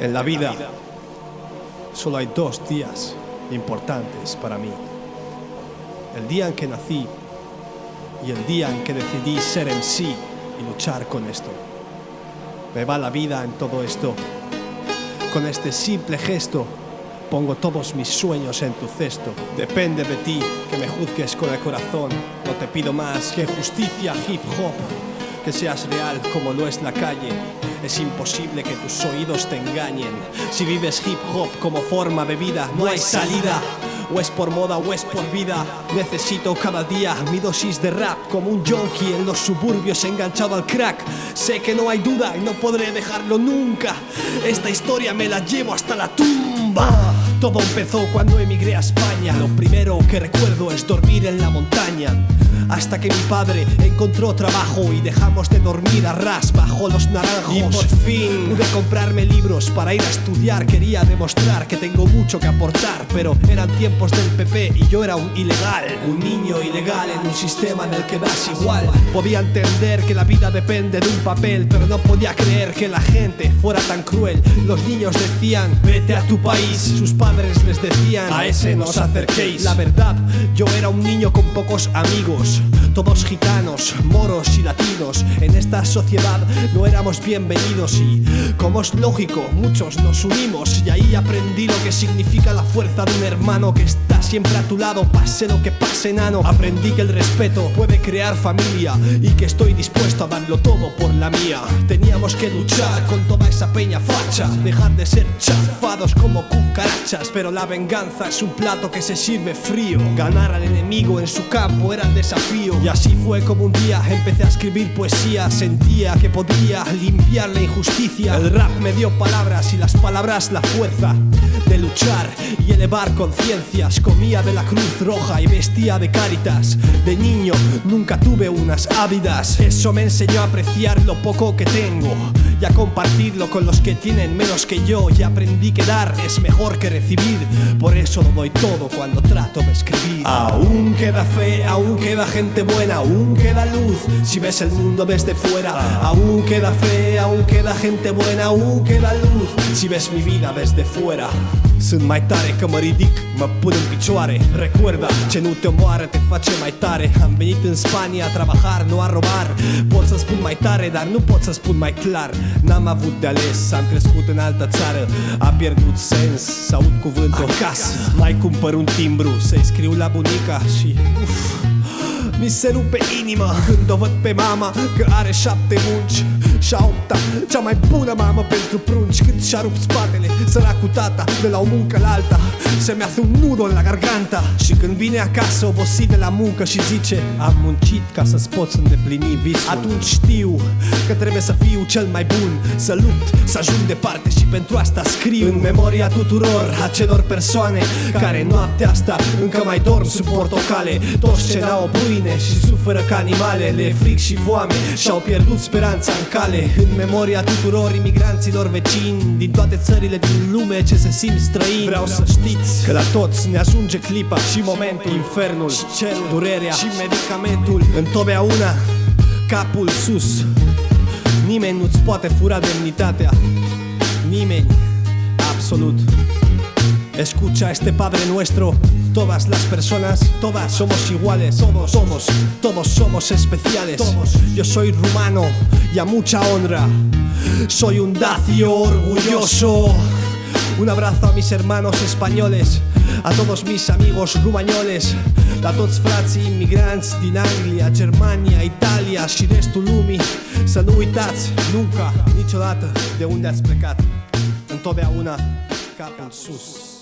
En la vida solo hay dos días importantes para mí. El día en que nací y el día en que decidí ser en sí y luchar con esto. Me va la vida en todo esto. Con este simple gesto pongo todos mis sueños en tu cesto. Depende de ti que me juzgues con el corazón. No te pido más que justicia, hip hop. Que seas real como lo es la calle es imposible que tus oídos te engañen. Si vives hip hop como forma de vida, no hay salida. O es por moda o es por vida. Necesito cada día mi dosis de rap como un junkie en los suburbios enganchado al crack. Sé que no hay duda y no podré dejarlo nunca. Esta historia me la llevo hasta la tumba. Todo empezó cuando emigré a España. Lo primero que recuerdo es dormir en la montaña hasta que mi padre encontró trabajo y dejamos de dormir a ras bajo los naranjos. Y por fin pude comprarme libros para ir a estudiar. Quería demostrar que tengo mucho que aportar, pero eran tiempos del PP y yo era un ilegal. Un niño ilegal en un sistema en el que das igual. Podía entender que la vida depende de un papel, pero no podía creer que la gente fuera tan cruel. Los niños decían, vete a tu país. Sus padres les decían, a ese no os acerquéis. La verdad, yo era un niño con pocos amigos todos gitanos, moros y latinos. En esta sociedad no éramos bienvenidos y, como es lógico, muchos nos unimos. Y ahí aprendí lo que significa la fuerza de un hermano que está siempre a tu lado, pase lo que pase, nano. Aprendí que el respeto puede crear familia y que estoy dispuesto a darlo todo por la mía. Teníamos que luchar con toda esa peña facha, dejar de ser chafados como cucarachas. Pero la venganza es un plato que se sirve frío. Ganar al enemigo en su campo era el desafío y así fue como un día empecé a escribir poesía. Sentía que podía limpiar la injusticia. El rap me dio palabras y las palabras la fuerza de luchar y elevar conciencias. Comía de la cruz roja y vestía de caritas De niño nunca tuve unas ávidas. Eso me enseñó a apreciar lo poco que tengo y a compartirlo con los que tienen menos que yo. Y aprendí que dar es mejor que recibir. Por eso doy todo cuando trato de escribir. Aún queda fe aún queda gente buena aún queda luz. Si ves el mundo desde fuera aún queda fe aún queda gente buena aún queda luz. Si ves mi vida desde fuera Sunt mai tare că mă ridic, mă pun în picioare Recuerda, ce nu te omoară te face mai tare Am venit în Spania a trabajar, nu a robar. Pot să spun mai tare, dar nu pot să spun mai clar N-am avut de ales, am crescut în altă țară. A pierdut sens să aud cuvântul acasă. Mai cumpăr un timbru, să-i scriu la bunica și... Uf, mi se rupe inima. Când o văd pe mama că are șapte munci și a opta Cea mai bună mamă pentru prunci Cât și-a rupt spatele Săracul tata De la o muncă la alta Se mi hace un nudo în la garganta. Și când vine acasă obosit de la muncă Și zice Am muncit ca să-ți poți îndeplini visul. Atunci știu că trebuie să fiu cel mai bun Să lupt, să ajung departe Și pentru asta scriu În memoria tuturor acelor persoane Care noaptea asta încă mai dorm sub portocale. Toți ce n-au o pâine și suferă ca animale Le fric și foame și-au pierdut speranța în cale tale În memoria tuturor imigranților vecini Din toate țările din lume ce se simt străini. Vreau să știți că la toți ne ajunge clipa și momentul. Infernul și cerul, durerea și medicamentul. Întotdeauna capul sus. Nimeni nu-ți poate fura demnitatea. Nimeni, absolut Escucha este Padre Nuestro. Todas las personas, todas somos iguales. Todos somos, todos somos especiales. Todos, yo soy rumano y a mucha honra. Soy un dacio orgulloso. Un abrazo a mis hermanos españoles, a todos mis amigos rumañoles, a toți frații imigranți din Anglia, Germania, Italia și restul lumii. Să nu uitați, nunca, niciodată, de unde ați plecat. Întotdeauna capul sus.